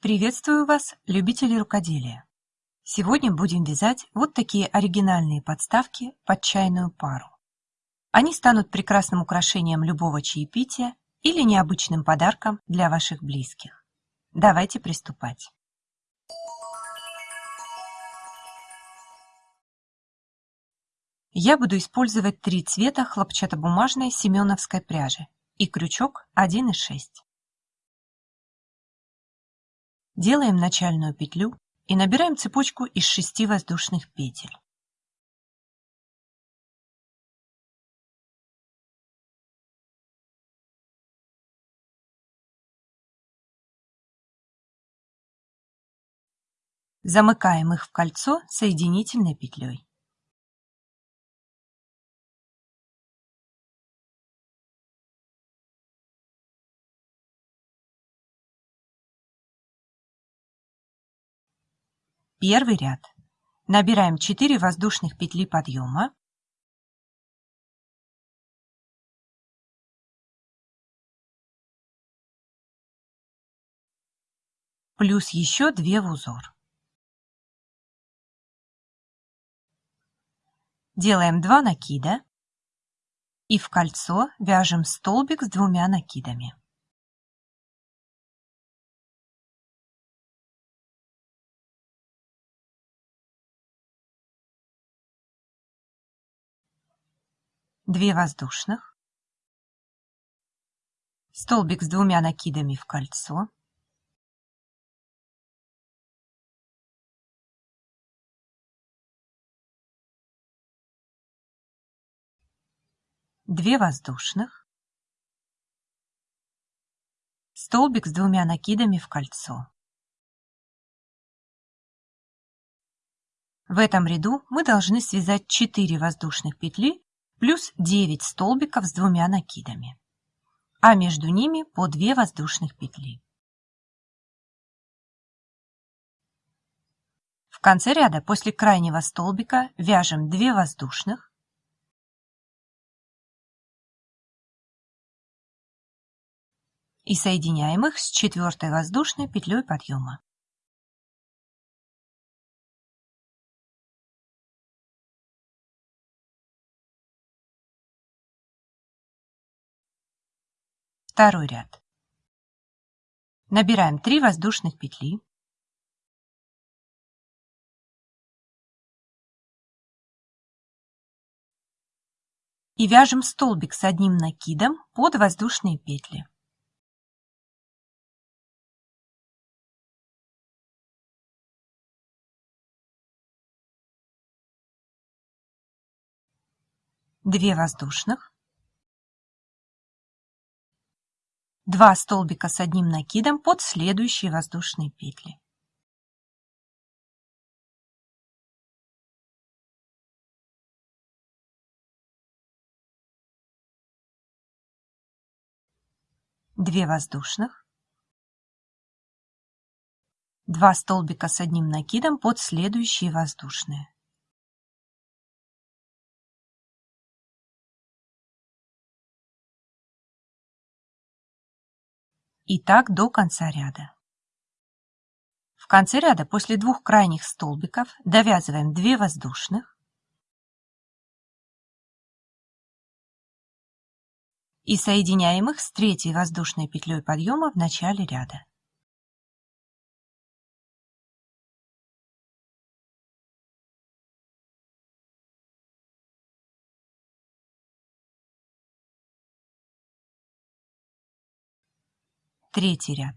Приветствую вас, любители рукоделия! Сегодня будем вязать вот такие оригинальные подставки под чайную пару. Они станут прекрасным украшением любого чаепития или необычным подарком для ваших близких. Давайте приступать. Я буду использовать три цвета хлопчатобумажной семеновской пряжи и крючок 1,6. Делаем начальную петлю и набираем цепочку из 6 воздушных петель. Замыкаем их в кольцо соединительной петлей. Первый ряд. Набираем 4 воздушных петли подъема. Плюс еще 2 в узор. Делаем 2 накида и в кольцо вяжем столбик с двумя накидами. Две воздушных, столбик с двумя накидами в кольцо, две воздушных, столбик с двумя накидами в кольцо. В этом ряду мы должны связать 4 воздушных петли плюс 9 столбиков с двумя накидами, а между ними по 2 воздушных петли. В конце ряда после крайнего столбика вяжем 2 воздушных, и соединяем их с четвертой воздушной петлей подъема. Второй ряд. Набираем 3 воздушных петли. И вяжем столбик с одним накидом под воздушные петли. Две воздушных. 2 столбика с одним накидом под следующие воздушные петли. Две воздушных, два столбика с одним накидом под следующие воздушные. И так до конца ряда. В конце ряда после двух крайних столбиков довязываем 2 воздушных и соединяем их с третьей воздушной петлей подъема в начале ряда. Третий ряд.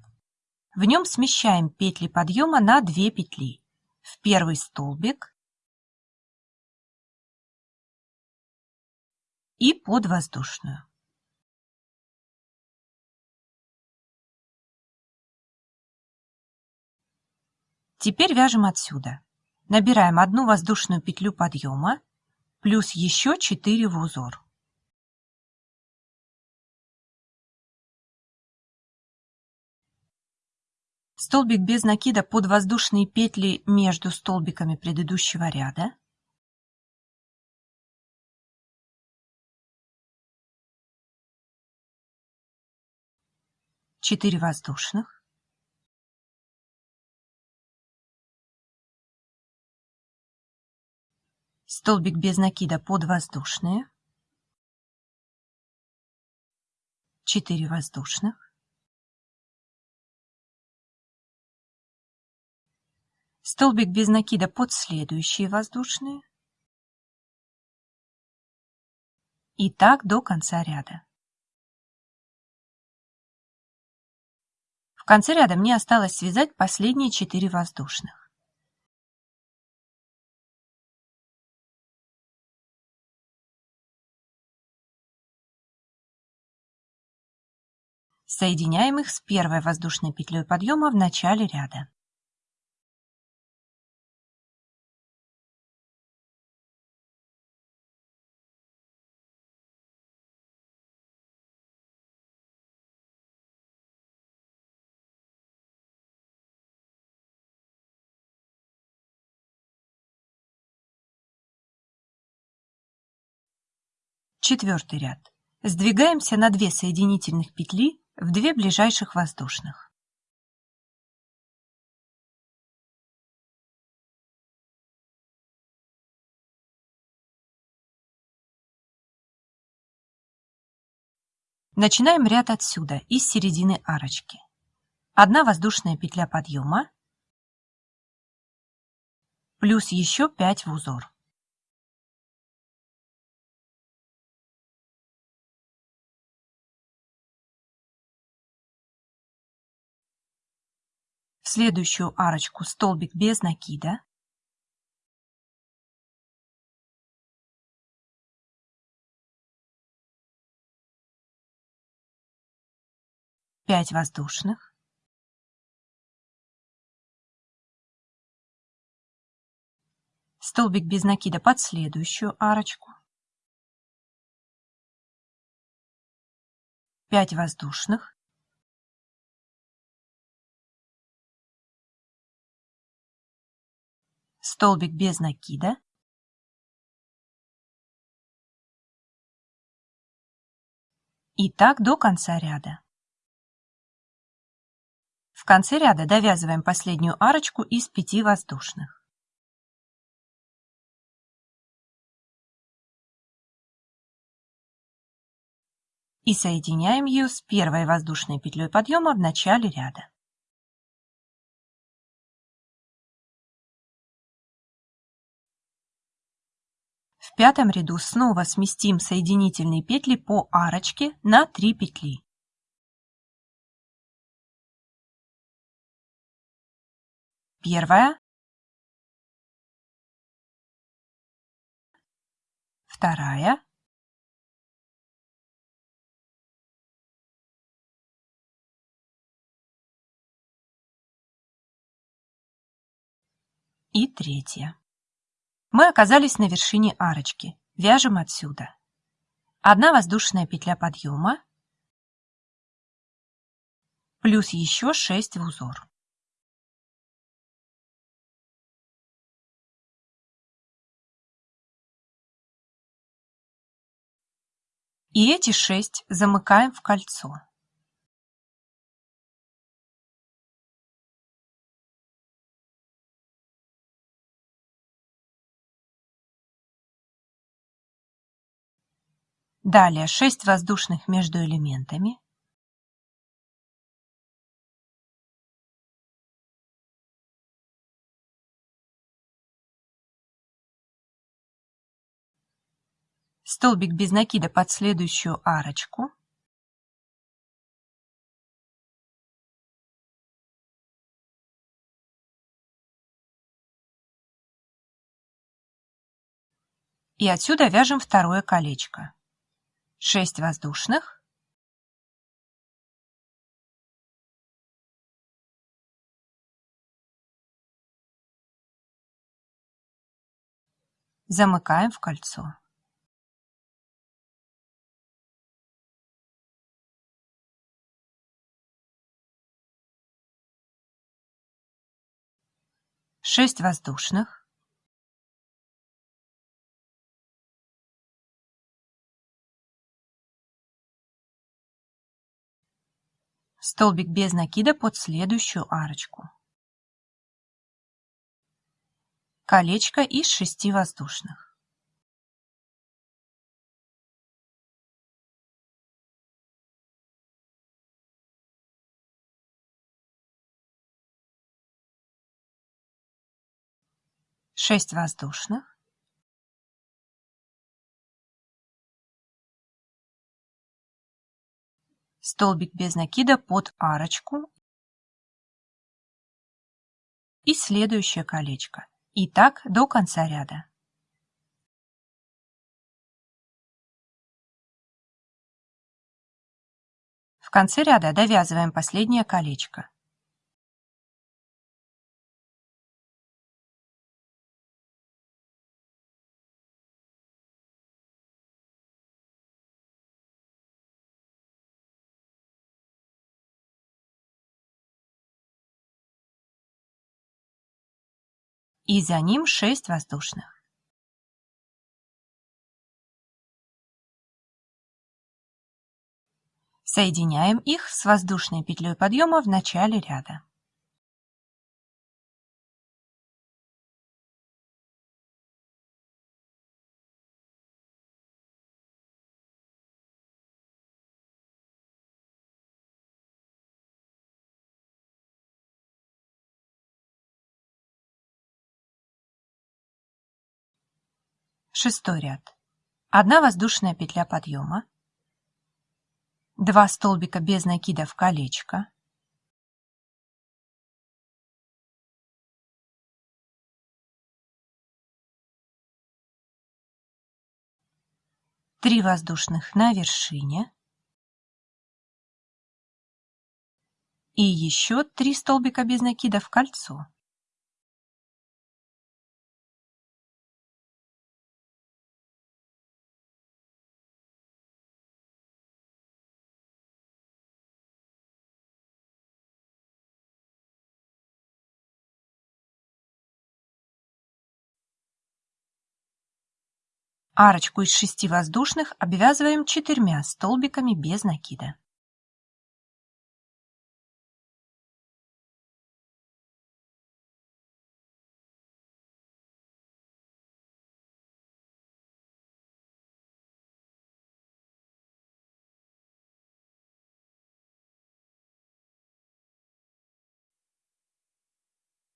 В нем смещаем петли подъема на 2 петли. В первый столбик и под воздушную. Теперь вяжем отсюда. Набираем одну воздушную петлю подъема плюс еще 4 в узор. столбик без накида под воздушные петли между столбиками предыдущего ряда, четыре воздушных, столбик без накида под воздушные, Четыре воздушных, столбик без накида под следующие воздушные и так до конца ряда. В конце ряда мне осталось связать последние 4 воздушных. Соединяем их с первой воздушной петлей подъема в начале ряда. Четвертый ряд. Сдвигаемся на 2 соединительных петли в две ближайших воздушных. Начинаем ряд отсюда, из середины арочки. Одна воздушная петля подъема, плюс еще 5 в узор. Следующую арочку столбик без накида. Пять воздушных. Столбик без накида под следующую арочку. 5 воздушных. Столбик без накида, и так до конца ряда. В конце ряда довязываем последнюю арочку из пяти воздушных. И соединяем ее с первой воздушной петлей подъема в начале ряда. В пятом ряду снова сместим соединительные петли по арочке на 3 петли. Первая, вторая, и третья. Мы оказались на вершине арочки. Вяжем отсюда. Одна воздушная петля подъема, плюс еще 6 в узор. И эти 6 замыкаем в кольцо. Далее 6 воздушных между элементами. Столбик без накида под следующую арочку. И отсюда вяжем второе колечко. 6 воздушных, замыкаем в кольцо. Шесть воздушных, Столбик без накида под следующую арочку. Колечко из 6 воздушных. шесть воздушных, столбик без накида под арочку и следующее колечко. И так до конца ряда. В конце ряда довязываем последнее колечко. И за ним 6 воздушных. Соединяем их с воздушной петлей подъема в начале ряда. Шестой ряд. Одна воздушная петля подъема, два столбика без накида в колечко, три воздушных на вершине и еще три столбика без накида в кольцо. Арочку из шести воздушных обвязываем четырьмя столбиками без накида.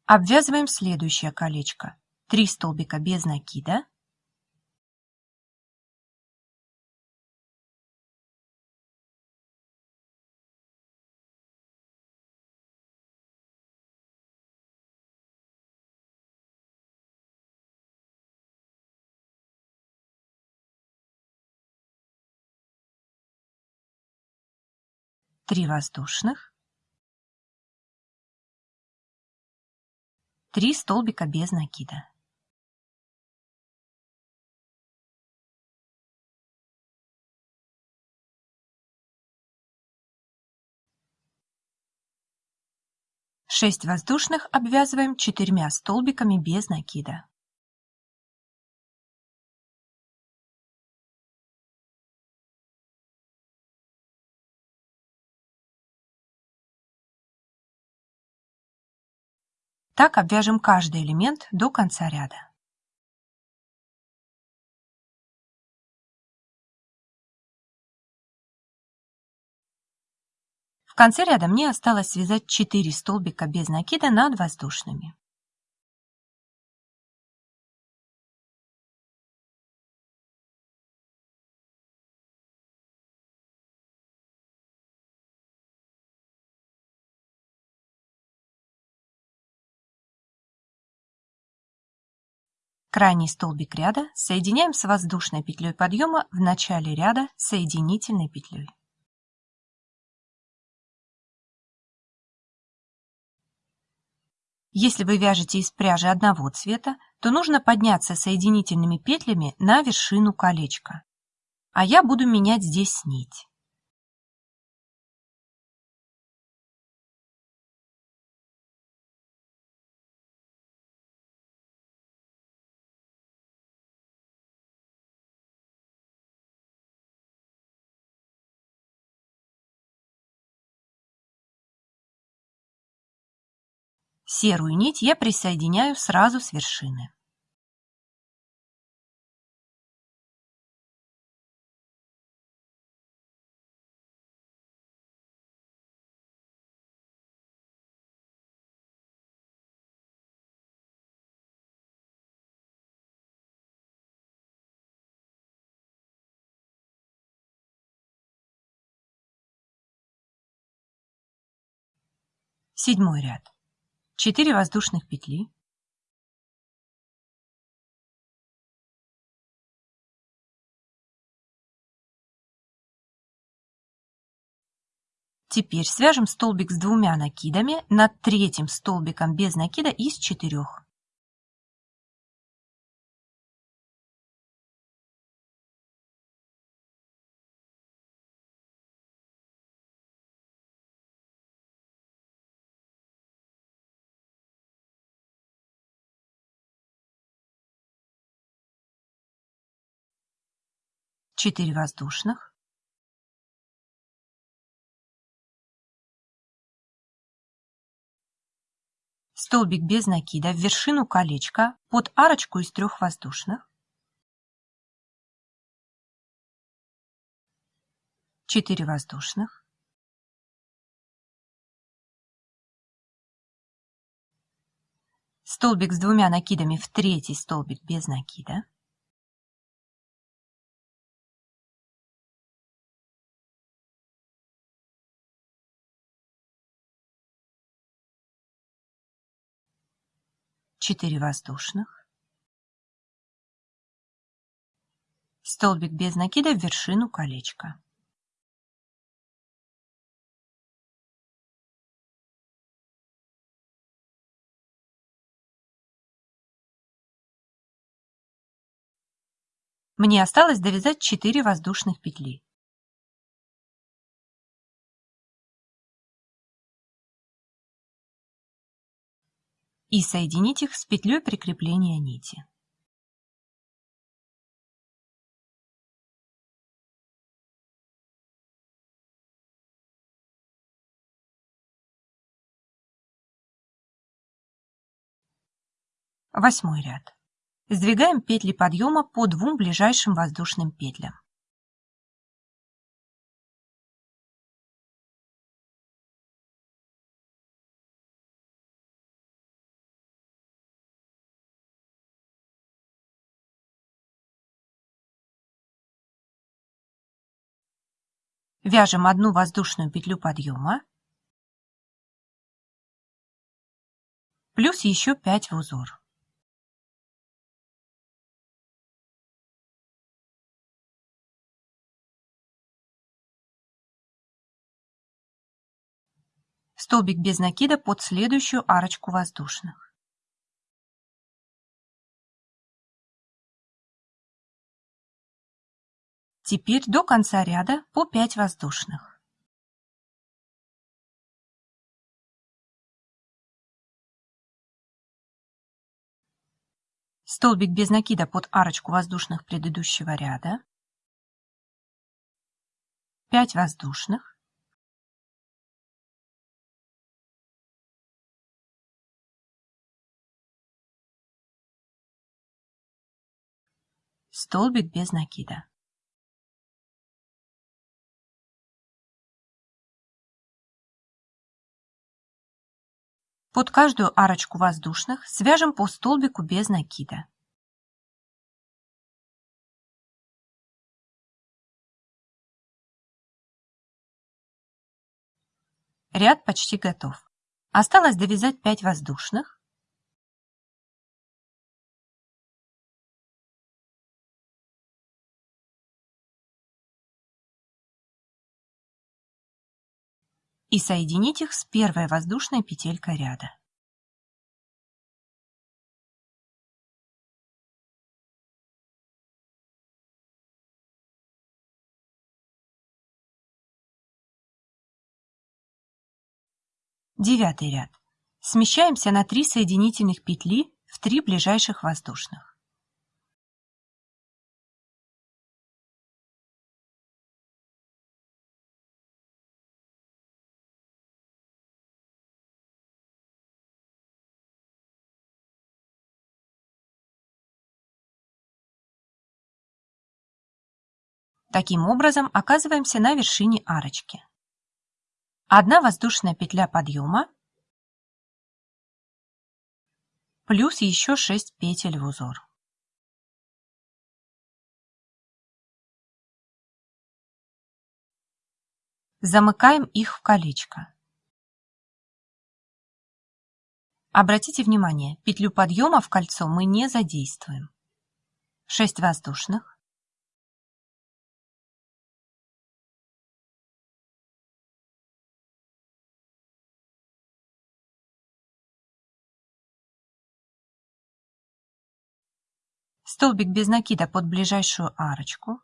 Обвязываем следующее колечко. Три столбика без накида. Три воздушных, три столбика без накида. Шесть воздушных обвязываем четырьмя столбиками без накида. Так обвяжем каждый элемент до конца ряда. В конце ряда мне осталось связать 4 столбика без накида над воздушными. Крайний столбик ряда соединяем с воздушной петлей подъема в начале ряда соединительной петлей. Если вы вяжете из пряжи одного цвета, то нужно подняться соединительными петлями на вершину колечка. А я буду менять здесь нить. Серую нить я присоединяю сразу с вершины. Седьмой ряд. 4 воздушных петли. Теперь свяжем столбик с двумя накидами над третьим столбиком без накида из четырех. Четыре воздушных. столбик без накида в вершину колечка под арочку из трех воздушных, 4 воздушных, столбик с двумя накидами в третий столбик без накида, четыре воздушных, столбик без накида в вершину колечка. Мне осталось довязать 4 воздушных петли. И соединить их с петлей прикрепления нити. Восьмой ряд. Сдвигаем петли подъема по двум ближайшим воздушным петлям. Вяжем одну воздушную петлю подъема плюс еще 5 в узор. Столбик без накида под следующую арочку воздушных. Теперь до конца ряда по 5 воздушных. Столбик без накида под арочку воздушных предыдущего ряда. 5 воздушных. Столбик без накида. Под каждую арочку воздушных свяжем по столбику без накида. Ряд почти готов. Осталось довязать 5 воздушных. И соединить их с первой воздушной петелькой ряда. Девятый ряд. Смещаемся на 3 соединительных петли в 3 ближайших воздушных. Таким образом оказываемся на вершине арочки. Одна воздушная петля подъема плюс еще 6 петель в узор. Замыкаем их в колечко. Обратите внимание, петлю подъема в кольцо мы не задействуем. 6 воздушных. Столбик без накида под ближайшую арочку.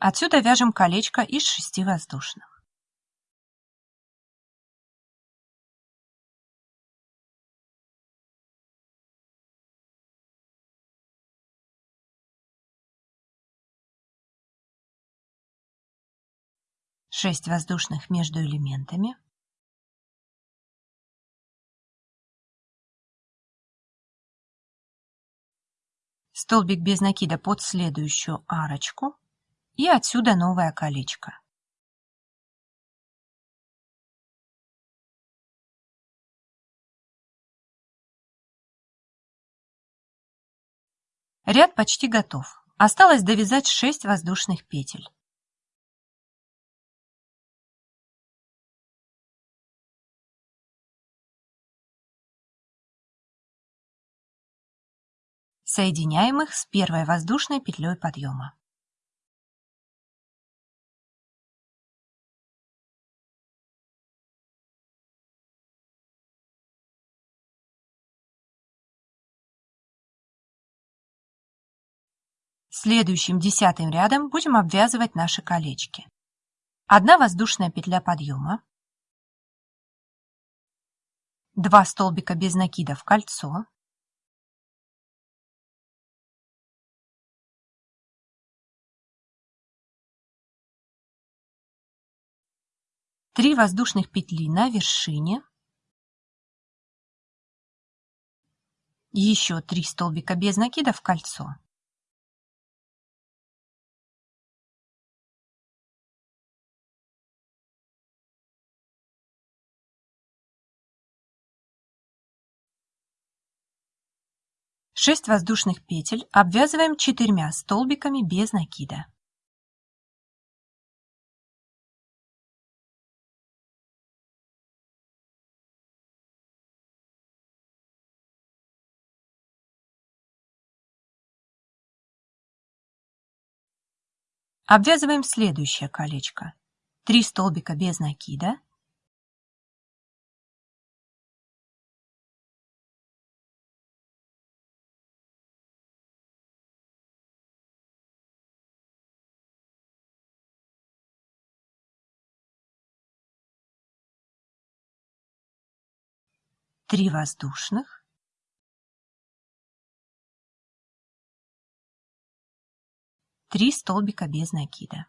Отсюда вяжем колечко из шести воздушных. Шесть воздушных между элементами. Столбик без накида под следующую арочку. И отсюда новое колечко. Ряд почти готов. Осталось довязать 6 воздушных петель. Соединяем их с первой воздушной петлей подъема. Следующим десятым рядом будем обвязывать наши колечки. Одна воздушная петля подъема, два столбика без накида в кольцо, три воздушных петли на вершине, еще три столбика без накида в кольцо. 6 воздушных петель обвязываем четырьмя столбиками без накида. Обвязываем следующее колечко. 3 столбика без накида, три воздушных, три столбика без накида.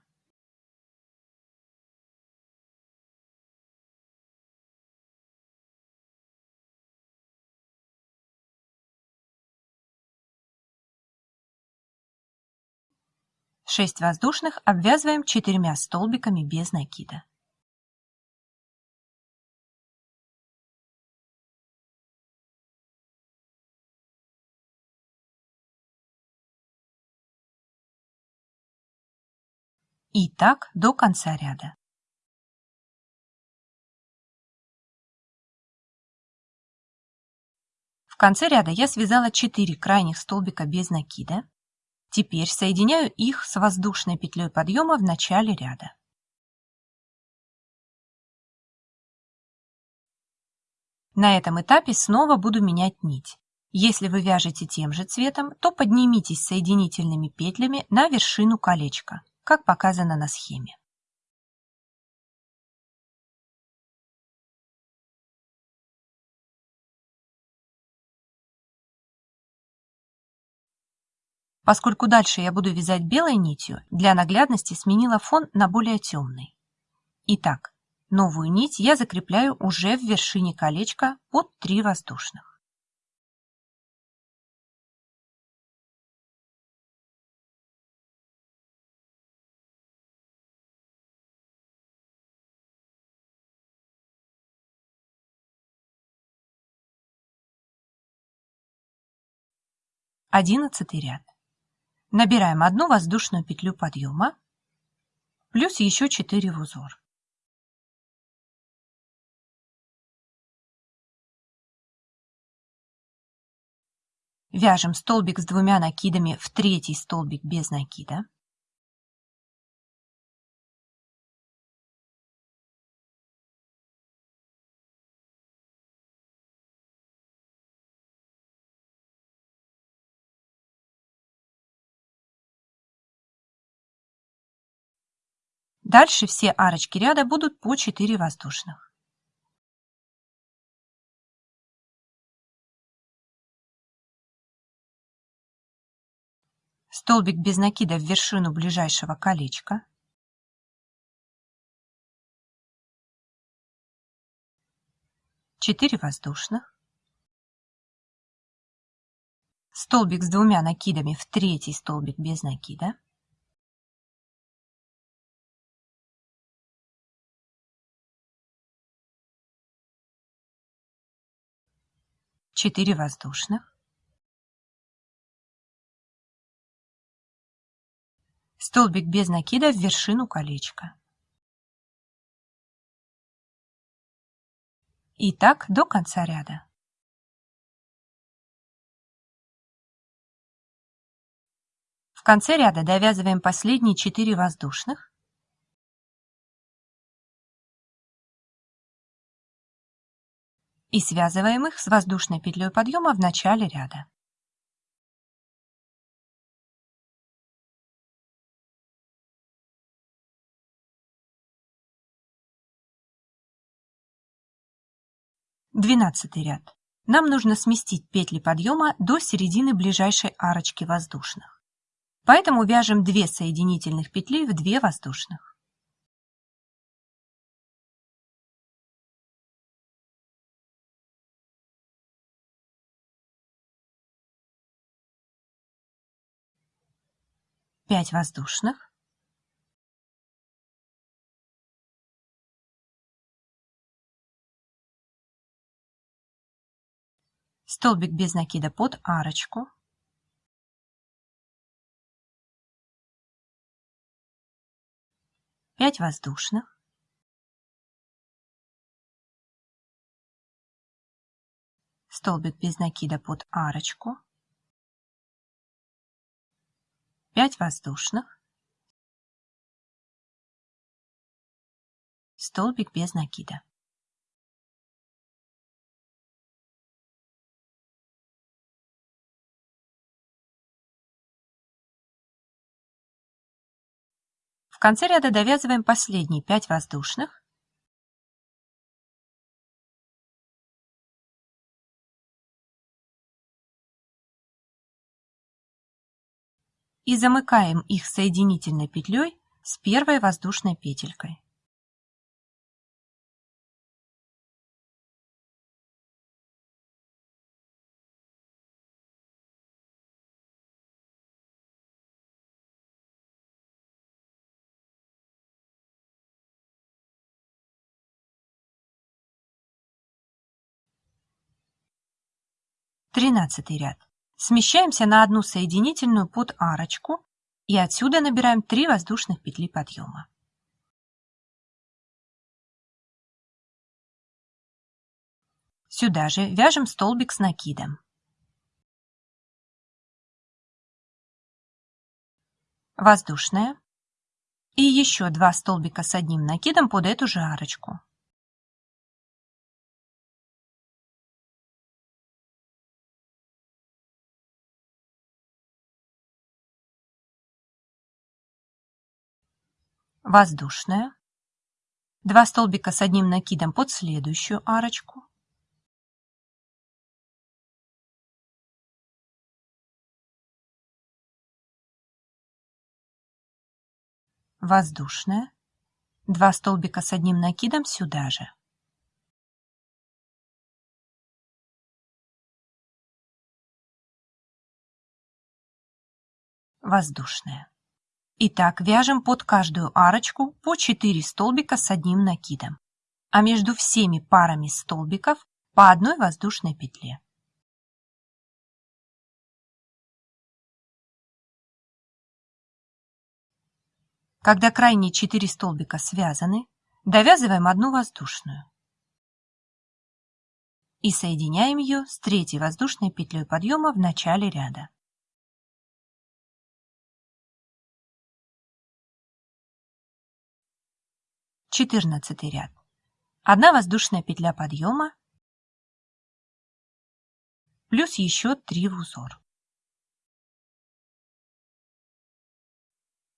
Шесть воздушных обвязываем четырьмя столбиками без накида. И так до конца ряда. В конце ряда я связала 4 крайних столбика без накида. Теперь соединяю их с воздушной петлей подъема в начале ряда. На этом этапе снова буду менять нить. Если вы вяжете тем же цветом, то поднимитесь соединительными петлями на вершину колечка как показано на схеме. Поскольку дальше я буду вязать белой нитью, для наглядности сменила фон на более темный. Итак, новую нить я закрепляю уже в вершине колечка под 3 воздушных. Одиннадцатый ряд. Набираем одну воздушную петлю подъема, плюс еще 4 в узор. Вяжем столбик с двумя накидами в третий столбик без накида. Дальше все арочки ряда будут по 4 воздушных. Столбик без накида в вершину ближайшего колечка. Четыре воздушных. Столбик с двумя накидами в третий столбик без накида. 4 воздушных, столбик без накида в вершину колечка. И так до конца ряда. В конце ряда довязываем последние 4 воздушных и связываем их с воздушной петлей подъема в начале ряда. Двенадцатый ряд. Нам нужно сместить петли подъема до середины ближайшей арочки воздушных. Поэтому вяжем 2 соединительных петли в 2 воздушных. 5 воздушных. Столбик без накида под арочку. Пять воздушных. Столбик без накида под арочку. 5 воздушных, столбик без накида. В конце ряда довязываем последние 5 воздушных и замыкаем их соединительной петлей с первой воздушной петелькой. Тринадцатый ряд. Смещаемся на одну соединительную под арочку и отсюда набираем 3 воздушных петли подъема. Сюда же вяжем столбик с накидом. Воздушная. И еще два столбика с одним накидом под эту же арочку. Воздушная, два столбика с одним накидом под следующую арочку, воздушная, два столбика с одним накидом сюда же. Воздушная. Итак, вяжем под каждую арочку по 4 столбика с одним накидом, а между всеми парами столбиков по одной воздушной петле. Когда крайние четыре столбика связаны, довязываем одну воздушную и соединяем ее с третьей воздушной петлей подъема в начале ряда. Четырнадцатый ряд. Одна воздушная петля подъема плюс еще три в узор.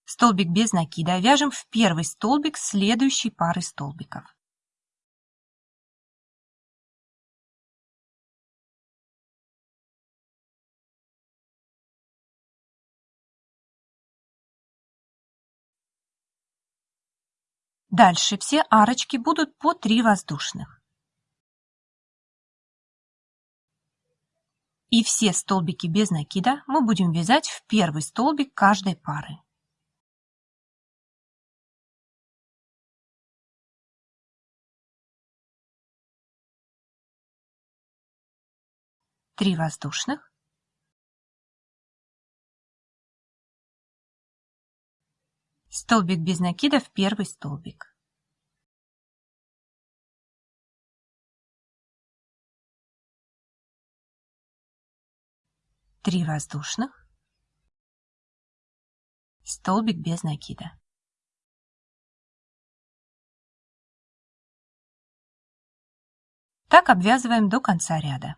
Столбик без накида вяжем в первый столбик следующей пары столбиков. Дальше все арочки будут по 3 воздушных. И все столбики без накида мы будем вязать в первый столбик каждой пары. Три воздушных. Столбик без накида в первый столбик. Три воздушных. Столбик без накида. Так обвязываем до конца ряда.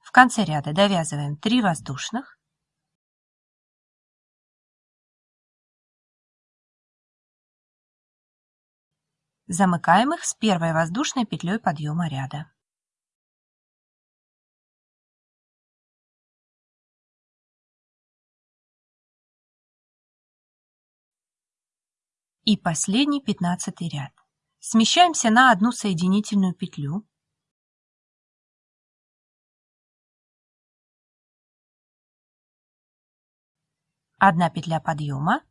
В конце ряда довязываем 3 воздушных, Замыкаем их с первой воздушной петлей подъема ряда. И последний пятнадцатый ряд. Смещаемся на одну соединительную петлю. Одна петля подъема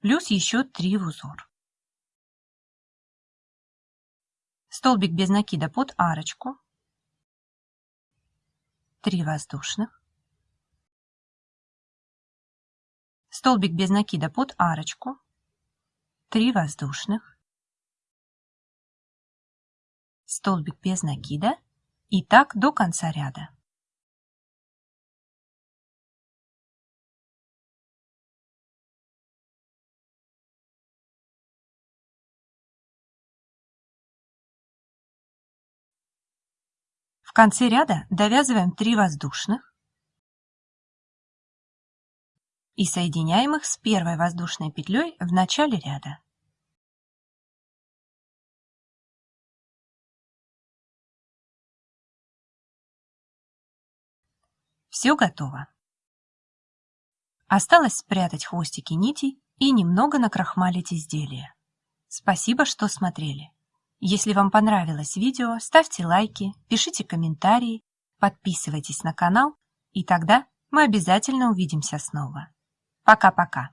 плюс еще 3 в узор. Столбик без накида под арочку, 3 воздушных, столбик без накида под арочку, 3 воздушных, столбик без накида. И так до конца ряда. В конце ряда довязываем 3 воздушных и соединяем их с первой воздушной петлей в начале ряда. Все готово. Осталось спрятать хвостики нитей и немного накрахмалить изделие. Спасибо, что смотрели. Если вам понравилось видео, ставьте лайки, пишите комментарии, подписывайтесь на канал, и тогда мы обязательно увидимся снова. Пока-пока!